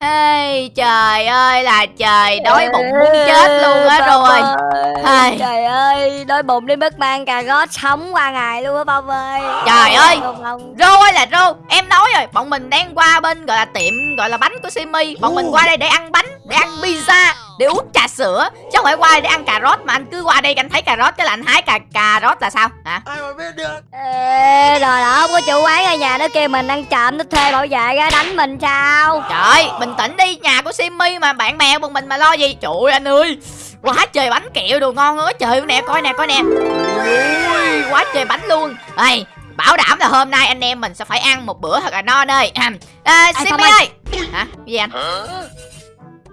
Ê, trời ơi là trời đói bụng muốn chết luôn á rồi. ơi. Trời ơi, đói bụng đến mức mang cà rốt sống qua ngày luôn á Bông ơi. Trời ơi. Rô ơi là Rô Em nói rồi Bọn mình đang qua bên gọi là tiệm Gọi là bánh của Simi. Bọn mình qua đây để ăn bánh Để ăn pizza Để uống trà sữa. Chứ không phải qua đây để ăn cà rốt Mà anh cứ qua đây anh thấy cà rốt Cái là anh hái cà cà rốt là sao? Hả? Ai mà biết được? Ê, rồi đó, không có chủ quán ở nhà nó kêu mình ăn trộm Nó thuê bảo vệ ra đánh mình sao? Trời ơi bình tĩnh đi Nhà của Simi mà bạn bè bọn mình mà lo gì? Trời ơi anh ơi Quá trời bánh kẹo đồ ngon quá trời nè coi nè coi nè. Ui quá trời bánh luôn. Ê Bảo đảm là hôm nay anh em mình sẽ phải ăn một bữa thật là no ơi à, Ê, Simi Phong ơi. Hả? Gì anh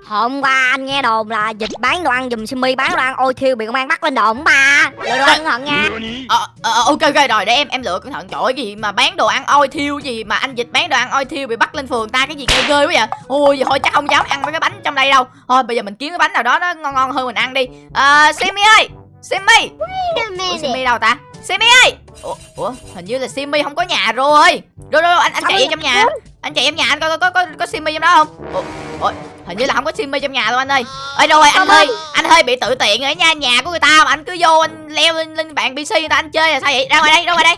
Hôm qua anh nghe đồn là dịch bán đồ ăn dùm Simi bán đồ ăn ôi thiêu bị công an bắt lên đồn ba Lựa đồ ăn cẩn thận nha. Ờ, ờ, ờ, ok ok rồi để em em lựa cẩn thận. Trời cái gì mà bán đồ ăn oi thiêu gì mà anh dịch bán đồ ăn oi thiêu bị bắt lên phường ta cái gì ghê ghê quá vậy? Ôi thôi chắc không dám ăn mấy cái bánh trong đây đâu. Thôi bây giờ mình kiếm cái bánh nào đó nó ngon ngon hơn mình ăn đi. À, Simi ơi Simi. Ủa, Simi đâu ta? Simi ơi. Ủa, ủa hình như là Simi không có nhà rồi. Rồi rồi anh anh chạy vô trong nhà. anh chạy trong nhà anh coi có có có, có Simi trong đó không? Ủa, ủa, hình như là không có Simi trong nhà đâu anh ơi. Ơi rồi anh hơi anh hơi bị tự tiện ở nha nhà của người ta mà anh cứ vô anh leo lên, lên bạn PC người ta anh chơi là sao vậy? Ra ngoài đây ra ngoài đây.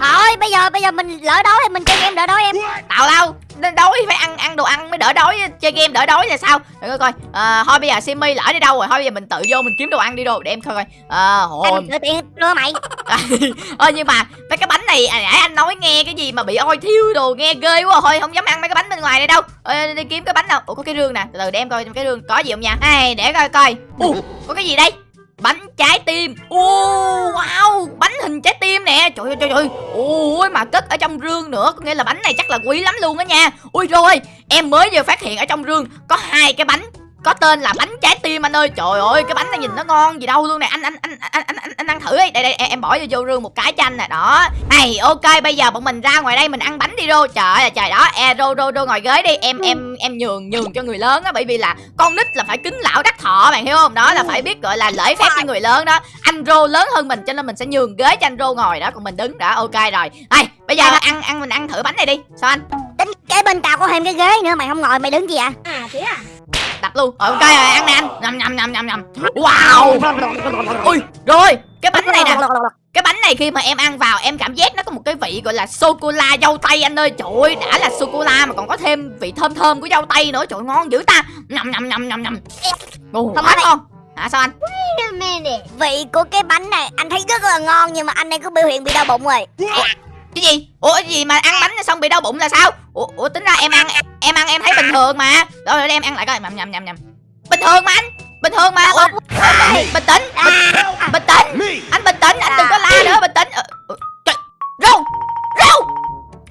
Thôi bây giờ bây giờ mình lỡ đói thì mình chơi game đỡ đói em. Tào lao đói phải ăn ăn đồ ăn mới đỡ đói chơi game đỡ đói là sao? Để coi coi. À, thôi bây giờ simi lỡ đi đâu rồi thôi bây giờ mình tự vô mình kiếm đồ ăn đi đồ để em coi coi. À, hồi Anh tự tiện đưa mày. Ơ nhưng mà mấy cái bánh này à, nãy anh nói nghe cái gì mà bị oi thiêu đồ nghe ghê quá. Thôi không dám ăn mấy cái bánh bên ngoài đây đâu. Ờ, đi kiếm cái bánh nào. Ủa có cái rương nè. Từ từ để em coi trong cái rương có gì không nha. Này để coi coi. Ủa, có cái gì đây bánh trái tim. Oh, wow bánh hình trái tim nè. Trời ơi trời ơi. Ôi mà cất ở trong rương nữa. Có nghĩa là bánh này chắc là quý lắm luôn á nha. Ui rồi em mới vừa phát hiện ở trong rương có hai cái bánh có tên là bánh trái tim anh ơi. Trời ơi cái bánh này nhìn nó ngon gì đâu luôn nè. Anh anh anh anh anh anh, anh ăn thử đi. Đây đây em, bỏ vô vô rương một cái cho anh nè. Đó. Này ok bây giờ bọn mình ra ngoài đây mình ăn bánh đi rô. Trời ơi là trời đó. E rô rô rô ngồi ghế đi. Em em em nhường nhường cho người lớn á bởi vì là con nít là phải kính lão đắc thọ bạn hiểu không? Đó là phải biết gọi là lễ phép với người lớn đó. Anh rô lớn hơn mình cho nên mình sẽ nhường ghế cho anh rô ngồi đó còn mình đứng đó. Ok rồi. Đây bây giờ ăn ăn mình ăn thử bánh này đi. Sao anh? Tính kế bên tao có thêm cái ghế nữa mày không ngồi mày đứng gì à À thế à? Đập luôn. Rồi ok rồi ăn nè anh. Nhầm nhầm nhầm nhầm nhầm. Wow. Ui rồi cái bánh này nè. Cái bánh này khi mà em ăn vào em cảm giác nó có một cái vị gọi là sô cô la dâu tây anh ơi. Trời ơi đã là sô cô la mà còn có thêm vị thơm thơm của dâu tây nữa. Trời ngon dữ ta. Nhầm nhầm nhầm nhầm nhầm. Không ngon hả sao anh? Wait a minute. Vị của cái bánh này anh thấy rất là ngon nhưng mà anh này có biểu hiện bị đau bụng rồi cái gì? Ủa cái gì mà ăn bánh xong bị đau bụng là sao? Ủa, ủa tính ra em ăn em ăn em thấy bình thường mà. Rồi để em ăn lại coi. Nhầm nhầm nhầm nhầm. Bình thường mà anh. Bình thường mà. Ủa, bình tĩnh. Bình tĩnh. Anh bình tĩnh. Anh đừng có la nữa bình tĩnh. Ờ, ờ, trời. Râu. Râu.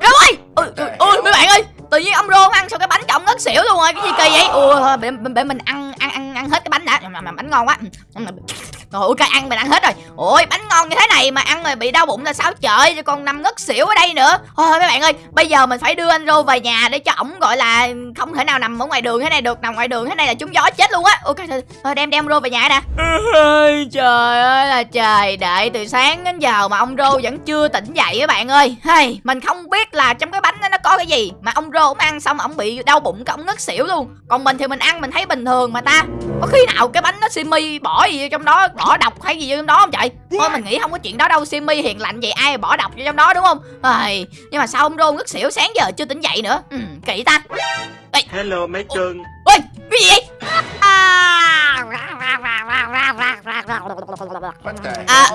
Râu ơi. Ôi ôi, ôi mấy bạn ơi tự nhiên ông rô ăn xong cái bánh trọng ngất xỉu luôn rồi. Cái gì kỳ vậy? Ui thôi để, để mình ăn ăn ăn ăn hết cái bánh đã. Mà, mà bánh ngon quá Ủi cái ăn mình ăn hết rồi. Ôi bánh ngon như thế này mà ăn rồi bị đau bụng là sao trời? Cho còn nằm ngất xỉu ở đây nữa. Thôi mấy bạn ơi bây giờ mình phải đưa anh rô về nhà để cho ổng gọi là không thể nào nằm ở ngoài đường thế này được nằm ngoài đường thế này là trúng gió chết luôn á. Ok thôi, đem đem rô về nhà nè trời ơi là trời đợi từ sáng đến giờ mà ông rô vẫn chưa tỉnh dậy các bạn ơi. Hay mình không biết là trong cái bánh đó nó có cái gì mà ông rô ổng ăn xong ổng bị đau bụng cái ổng ngất xỉu luôn. Còn mình thì mình ăn mình thấy bình thường mà ta. Có khi nào cái bánh nó simi bỏ gì vô trong đó bỏ độc hay gì vô trong đó không trời thôi mình nghĩ không có chuyện đó đâu simi hiền lành vậy ai bỏ độc vô trong đó đúng không? Ai, nhưng mà sao ông rô ngất xỉu sáng giờ chưa tỉnh dậy nữa. Ừ, kỳ ta. Hello mấy cưng ôi cái gì vậy? À,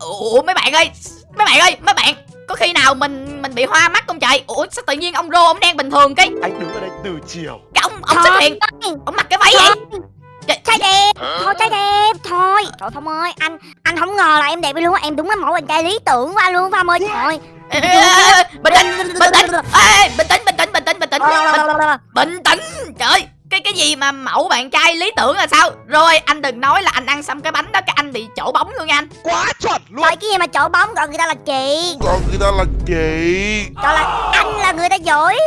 ủa mấy bạn ơi mấy bạn ơi mấy bạn có khi nào mình mình bị hoa mắt không trời ủa sao tự nhiên ông rô ông đang bình thường cái? Anh đứng ở đây từ chiều. Cái ông ông xuất hiện. ông mặc cái váy vậy Trai đẹp. Thôi trai đẹp. Thôi. Trời Phong ơi Anh anh không ngờ là em đẹp luôn á. Em đúng là mẫu bạn trai lý tưởng anh luôn Phong ơi. Trời. Bình tĩnh bình tĩnh bình tĩnh. Bình tĩnh bình tĩnh bình tĩnh bình, tĩnh. Trời cái cái gì mà mẫu bạn trai lý tưởng là sao? Rồi anh đừng nói là anh ăn xong cái bánh đó cái anh bị chỗ bóng luôn nha anh. Quá chuẩn luôn. Trời cái gì mà chỗ bóng gọi người ta là chị còn người ta là chị Gọi là anh là người ta giỏi.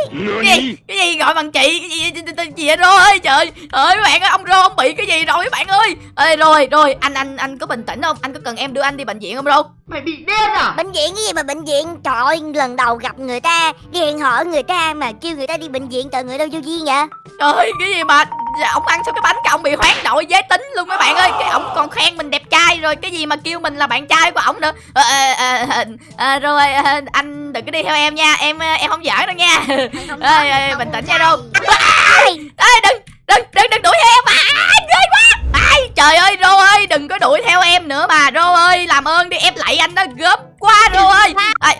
Cái gì? Cái gì gọi bằng chị cái gì? Gì, gì, gì vậy rô ơi trời. Ơi mấy bạn ơi ông rô ông bị cái gì rồi mấy bạn ơi. Ê rồi rồi anh anh anh có bình tĩnh không? Anh có cần em đưa anh đi bệnh viện không rô Mày bị điên à? Bệnh viện cái gì mà bệnh viện? Trời ơi lần đầu gặp người ta Đi hẹn hò người ta mà kêu người ta đi bệnh viện Trời người đâu vô duyên vậy? Trời ơi, cái gì mà ông ăn xong cái bánh cái ông bị hoán đổi giới tính luôn mấy bạn ơi. Cái ông còn khen mình đẹp trai rồi cái gì mà kêu mình là bạn trai của ổng nữa. Ờ, ờ, ờ, ờ, ờ, rồi ờ, anh đừng có đi theo em nha em ờ, em không giỡn đâu nha. Anh không bình tĩnh nha đâu ê đừng đừng đừng đừng đuổi theo em. Mà à, ghê quá. Ai trời ơi rô ơi đừng có đuổi theo em nữa mà rô ơi làm ơn đi em lạy anh đó quá rô ơi Ai,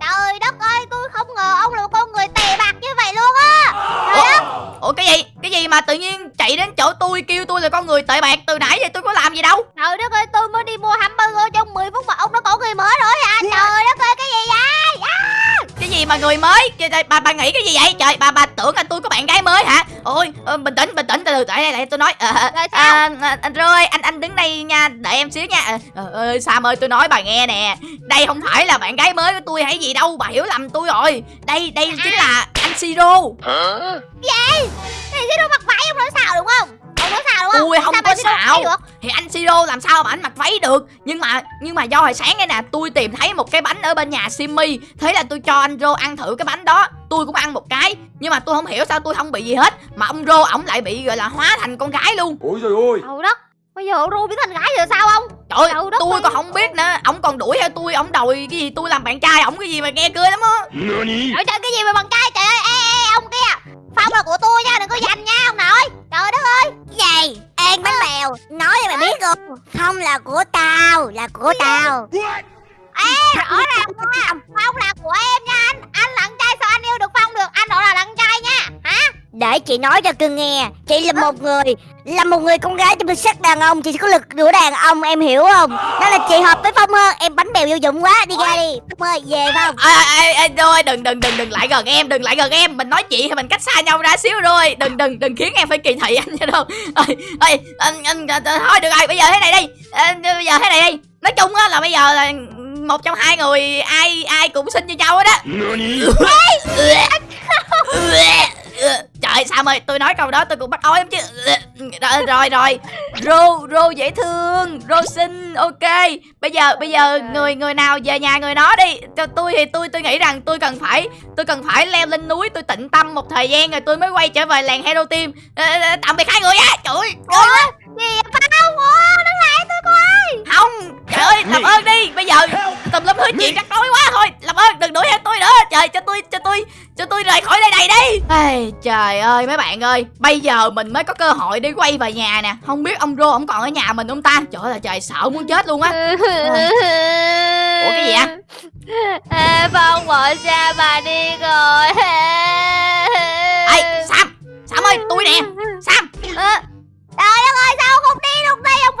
Trời đất ơi tôi không ngờ ông là một con người tè bạc như vậy luôn á. Ủa? cái gì? Cái gì mà tự nhiên chạy đến chỗ tôi kêu tôi là con người tệ bạc? Từ nãy giờ tôi có làm gì đâu? Trời đất ơi tôi mới đi mua hamburger mà người mới. Bà bà nghĩ cái gì vậy? Trời bà bà tưởng là tôi có bạn gái mới hả? Ôi ờ, bình tĩnh bình tĩnh từ từ tại đây lại tôi nói à, à, anh rồi anh anh đứng đây nha đợi em xíu nha. Ờ ờ, sam ơi tôi nói bà nghe nè. Đây không phải là bạn gái mới của tôi hay gì đâu bà hiểu lầm tôi rồi. Đây đây chính là anh siro. Thì cái đồ mặc váy ông nói sao đúng không Ông nói sao đúng không? Ui, không Sao. có xạo. thì anh siro làm sao mà anh mặc váy được? Nhưng mà nhưng mà do hồi sáng đây nè tôi tìm thấy một cái bánh ở bên nhà simmy thế là tôi cho anh rô ăn thử cái bánh đó. Tôi cũng ăn một cái. Nhưng mà tôi không hiểu sao tôi không bị gì hết. Mà ông rô ổng lại bị gọi là hóa thành con gái luôn. Ôi trời ơi. Trời đất. Bây giờ ông ru biến thành gái rồi sao không trời ơi, tôi còn không biết nữa. Ổng còn đuổi theo tôi ổng đòi cái gì tôi làm bạn trai ổng cái gì mà nghe cười lắm á. Trời trời cái gì mà bằng trai? Trời ơi ê, ê, ông kia. Phong là của không là của tao Là của tao. Ê rõ ràng nha. Phong là của em nha anh. Anh là Để chị nói cho cưng nghe Chị là một người Là một người con gái trong sắc đàn ông Chị có lực của đàn ông em hiểu không Đó là chị hợp với Phong hơn Em bánh bèo vô dụng quá Đi ra đi Phong ơi về Phong ê ê ê rồi đừng đừng đừng đừng lại gần em đừng lại gần em mình nói chuyện thì mình cách xa nhau ra xíu rồi đừng đừng đừng khiến em phải kỳ thị anh nha đâu ơi ơi anh anh thôi được rồi bây giờ thế này đi Ờ, bây giờ thế này đi nói chung á là bây giờ là một trong hai người ai ai cũng xin cho nhau hết á Trời Sam ơi tôi nói câu đó tôi cũng bắt ói lắm chứ. Rồi rồi rồi. Rô Rô dễ thương Rô xinh ok. Bây giờ bây giờ người người nào về nhà người đó đi. Cho tôi thì tôi tôi nghĩ rằng tôi cần phải Tôi cần phải leo lên núi tôi tịnh tâm một thời gian rồi tôi mới quay trở về làng Hero Team. Ờ, ờ, Tạm biệt hai người á Trời ơi Không Trời ơi làm ơn đi. Bây giờ tùm lum thứ chuyện rắc rối quá thôi. Làm ơn đừng đuổi theo tôi nữa. Trời cho tôi cho tôi cho tôi rời khỏi nơi này đi. Ây, Trời ơi mấy bạn ơi. Bây giờ mình mới có cơ hội để quay về nhà nè. Không biết ông Rô ông còn ở nhà mình không ta? Trời ơi trời sợ muốn chết luôn á. Ủa cái gì á Ê, Phong bỏ xa bà đi rồi. Ê Sam Sam ơi tôi nè. Sam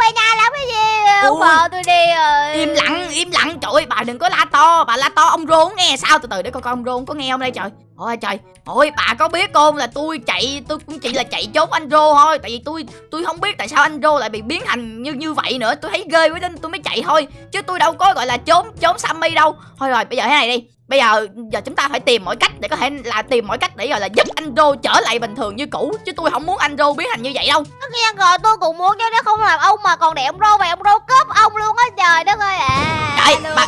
về nhà làm cái gì? Ông tôi đi rồi. Im lặng im lặng. Trời ơi bà đừng có la to. Bà la to ông không nghe sao? Từ từ để coi coi ông không có nghe không đây trời. Ôi trời. Ôi bà có biết không là tôi chạy Tôi cũng chỉ là chạy trốn anh Rô thôi. Tại vì tôi tôi không biết tại sao anh Rô lại bị biến thành như như vậy nữa. Tôi thấy ghê quá nên tôi mới chạy thôi. Chứ tôi đâu có gọi là trốn trốn Sammy đâu. Thôi rồi bây giờ thế này đi Bây giờ giờ chúng ta phải tìm mọi cách để có thể là tìm mọi cách để gọi là giúp anh Rô trở lại bình thường như cũ chứ tôi không muốn anh Rô biến thành như vậy đâu. Tất nhiên rồi tôi cũng muốn chứ nếu không làm ông mà còn để ông rô về ông rô cướp ông luôn á trời đất ơi à Trời, bà-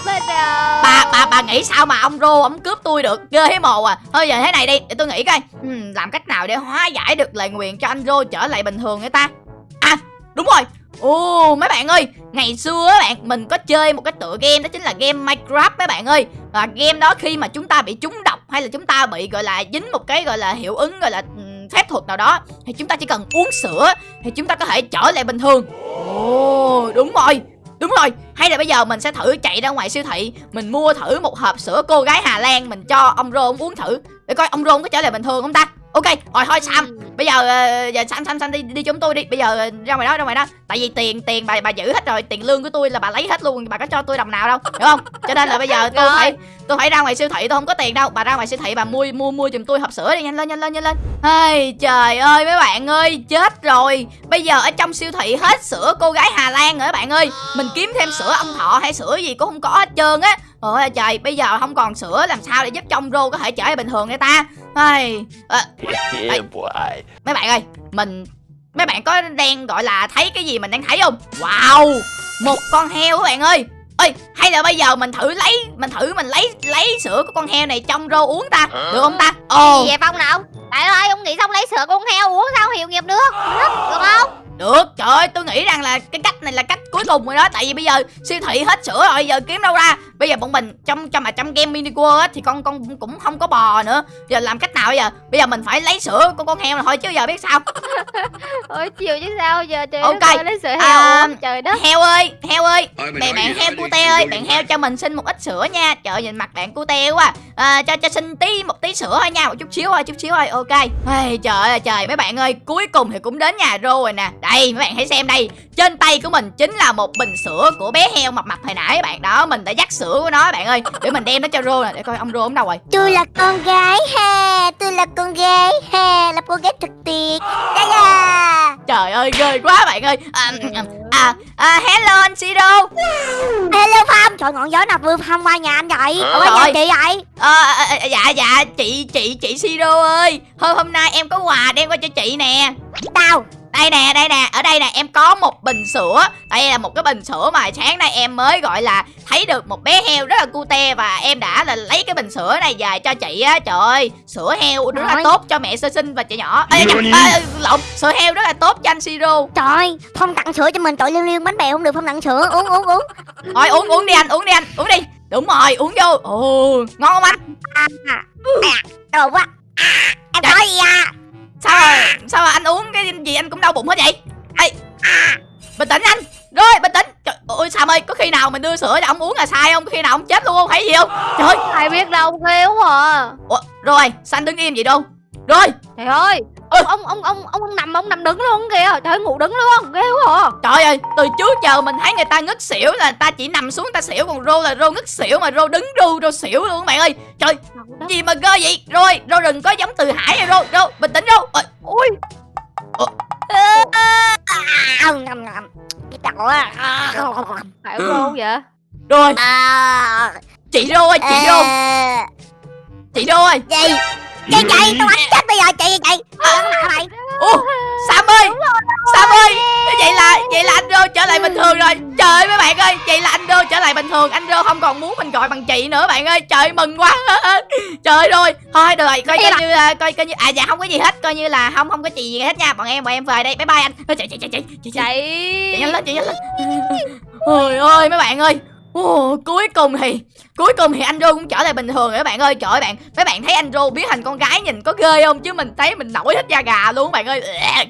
bà bà bà nghĩ sao mà ông Rô ông cướp tôi được ghê thấy mồ à? Thôi giờ thế này đi để tôi nghĩ coi. Hmm, làm cách nào để hóa giải được lời nguyền cho anh Rô trở lại bình thường người ta? À đúng rồi ồ mấy bạn ơi ngày xưa á bạn mình có chơi một cái tựa game đó chính là game Minecraft mấy bạn ơi. Và game đó khi mà chúng ta bị trúng độc hay là chúng ta bị gọi là dính một cái gọi là hiệu ứng gọi là phép thuật nào đó thì chúng ta chỉ cần uống sữa thì chúng ta có thể trở lại bình thường. Ồ đúng rồi Đúng rồi, hay là bây giờ mình sẽ thử chạy ra ngoài siêu thị Mình mua thử một hộp sữa cô gái Hà Lan Mình cho ông Rô ông uống thử. Để coi ông Rô ông có trở lại bình thường không ta? Ok, rồi thôi Sam. Bây giờ, ờ, giờ Sam, Sam, Sam đi, đi chúng tôi đi. Bây giờ ờ, ra ngoài đó, ra ngoài đó. Tại vì tiền, tiền bà bà giữ hết rồi. Tiền lương của tôi là bà lấy hết luôn. Bà có cho tôi đồng nào đâu, hiểu không? Cho nên là bây giờ tôi phải tôi phải ra ngoài siêu thị tôi không có tiền đâu. Bà ra ngoài siêu thị bà mua mua mua giùm tôi hộp sữa đi nhanh lên nhanh lên nhanh lên. Ây, trời ơi mấy bạn ơi chết rồi. Bây giờ ở trong siêu thị hết sữa cô gái Hà Lan rồi các bạn ơi. Mình kiếm thêm sữa ông thọ hay sữa gì cũng không có hết trơn á. Ôi trời bây giờ không còn sữa làm sao để giúp trong rô có thể trở lại bình thường người ta? Ây, à, boy mấy bạn ơi mình mấy bạn có đang gọi là thấy cái gì mình đang thấy không? Wow một con heo các bạn ơi ơi hay là bây giờ mình thử lấy mình thử mình lấy lấy sữa của con heo này trong rô uống ta. Được không ta? Ồ Gì vậy Phong nào? Trời ơi ông nghĩ xong lấy sữa con heo uống sao? Hiệu nghiệp Được, được không được trời ơi tôi nghĩ rằng là cái cách này là cách cuối cùng rồi đó tại vì bây giờ siêu thị hết sữa rồi giờ kiếm đâu ra bây giờ bọn mình trong trong mà trong game mini world á thì con con cũng không có bò nữa giờ làm cách nào bây giờ bây giờ mình phải lấy sữa của con heo này thôi chứ giờ biết sao Ôi chiều chứ sao giờ trời Ok. ơi lấy sữa heo À, Trời đất heo ơi heo ơi mày Bạn heo hả? cute ơi, bạn heo cho mình xin một ít sữa nha. Trời nhìn mặt bạn cute quá. À, cho cho xin tí một tí sữa thôi nha, một chút xíu thôi, chút xíu thôi. Ok. Ây, trời ơi trời, mấy bạn ơi, cuối cùng thì cũng đến nhà Rô rồi nè. Đây, mấy bạn hãy xem đây. Trên tay của mình chính là một bình sữa của bé heo mập mập hồi nãy bạn đó. Mình đã dắt sữa của nó bạn ơi, để mình đem nó cho Rô nè, để coi ông Rô ông đâu rồi. Tôi là con gái ha Tôi là con gái ha Là con gái thật tuyệt Dạ dạ Trời ơi, ghê quá bạn ơi. À, à, à, hello anh Siro. Hello Phong Trời ngọn gió nào vừa Phong qua nhà anh vậy? Ở qua nhà chị vậy Ờ, à, à, dạ dạ chị chị chị Siro ơi hôm hôm nay em có quà đem qua cho chị nè Tao đây nè đây nè ở đây nè em có một bình sữa. Đây là một cái bình sữa mà sáng nay em mới gọi là thấy được một bé heo rất là cute và em đã là lấy cái bình sữa này về cho chị á. Trời ơi sữa heo rất là tốt cho mẹ sơ sinh và trẻ nhỏ. Ê, à, à, lộn sữa heo rất là tốt cho anh Siro. Trời Phong tặng sữa cho mình tội liên liên bánh bèo không được Phong tặng sữa. Uống uống uống. Thôi uống uống đi anh uống đi anh uống đi. Đúng rồi uống vô. Ồ ngon không anh? Đồ quá. À, Em Trời. nói gì à sao mà sao mà anh uống cái gì anh cũng đau bụng hết vậy? Ê! Bình tĩnh anh! Rồi bình tĩnh! Trời ơi sam ơi có khi nào mình đưa sữa cho ông uống là sai không? Có khi nào ông chết luôn không? Thấy gì không? Trời ơi! Ai biết đâu quá à. Ủa, rồi xanh đứng im vậy đâu. Rồi! Trời ơi Ừ. ông, ông, ông, ông, ông nằm, ông nằm đứng luôn kìa Trời ơi, ngủ đứng luôn, ghê quá à. Trời ơi từ trước giờ mình thấy người ta ngất xỉu là ta chỉ nằm xuống ta xỉu còn rô là rô ngất xỉu mà rô đứng ru rô xỉu luôn các bạn ơi. Trời gì mà ghê vậy? Rồi rô đừng có giống từ hải rồi rô rô bình tĩnh rô. Ôi? Ông Phải không vậy? Rồi. Chị rô ơi chị rô. Chị rô ơi. Gì Chị chị tôi đánh chết bây giờ chị chị. Này Ủa, Sam ơi Sam ơi Vậy là vậy là anh Rô trở lại bình thường rồi. Trời ơi mấy bạn ơi Vậy là anh Rô trở lại bình thường. Anh Rô không còn muốn mình gọi bằng chị nữa bạn ơi. Trời mừng quá. Trời ơi rồi Thôi được rồi Coi như là coi, coi như À dạ không có gì hết. Coi như là không không có gì hết nha. Bọn em bọn em về đây. Bye bye anh. Chị chị chị chị chị Chị. Nhanh lên chị nhanh lên. Ôi ơi mấy bạn ơi. Ồ, cuối cùng thì cuối cùng thì anh Rô cũng trở lại bình thường rồi các bạn ơi. Trời ơi bạn, mấy bạn thấy anh Rô biến thành con gái nhìn có ghê không? Chứ mình thấy mình nổi hết da gà luôn bạn ơi.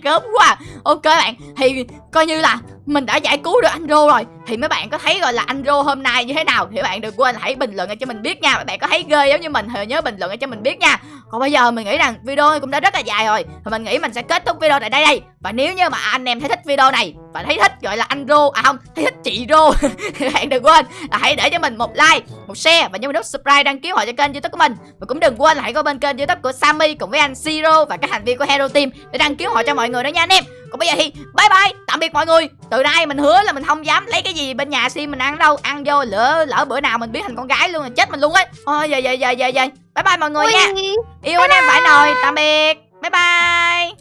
Gớm quá. Ok bạn, thì coi như là mình đã giải cứu được anh Rô rồi. Thì mấy bạn có thấy gọi là anh Rô hôm nay như thế nào? Thì bạn đừng quên hãy bình luận cho mình biết nha. Mấy bạn có thấy ghê giống như mình thì nhớ bình luận cho mình biết nha. Còn bây giờ mình nghĩ rằng video cũng đã rất là dài rồi. Thì mình nghĩ mình sẽ kết thúc video tại đây đây. Và nếu như mà anh em thấy thích video này và thấy thích gọi là anh Rô à không, thấy thích chị Rô, thì bạn đừng quên là hãy để cho mình một like, một share và nhớ nút subscribe đăng ký họ cho kênh youtube của mình. Và cũng đừng quên là hãy có bên kênh youtube của Sammy cùng với anh Siro và các thành viên của Hero Team để đăng ký họ cho mọi người đó nha anh em. Còn bây giờ thì bye bye tạm biệt mọi người. Từ nay mình hứa là mình không dám lấy cái gì bên nhà Sim mình ăn đâu. Ăn vô lỡ lỡ bữa nào mình biến thành con gái luôn là chết mình luôn ấy. Thôi giờ giờ giờ giờ giờ bye bye mọi người nha. Yêu anh em phải nồi tạm biệt. Bye bye